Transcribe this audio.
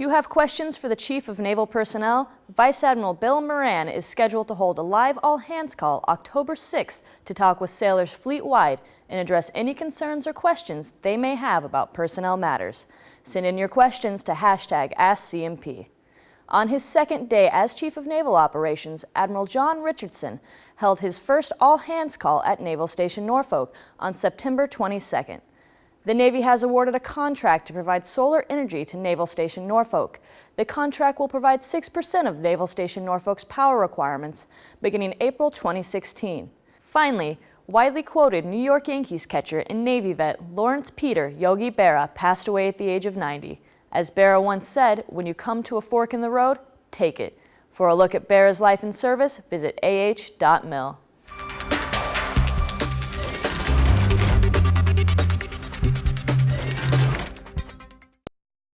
Do you have questions for the Chief of Naval Personnel? Vice Admiral Bill Moran is scheduled to hold a live all-hands call October 6th to talk with sailors fleet-wide and address any concerns or questions they may have about personnel matters. Send in your questions to hashtag AskCNP. On his second day as Chief of Naval Operations, Admiral John Richardson held his first all-hands call at Naval Station Norfolk on September 22nd. The Navy has awarded a contract to provide solar energy to Naval Station Norfolk. The contract will provide 6% of Naval Station Norfolk's power requirements beginning April 2016. Finally, widely quoted New York Yankees catcher and Navy vet Lawrence Peter Yogi Berra passed away at the age of 90. As Berra once said, when you come to a fork in the road, take it. For a look at Berra's life and service, visit ah.mil.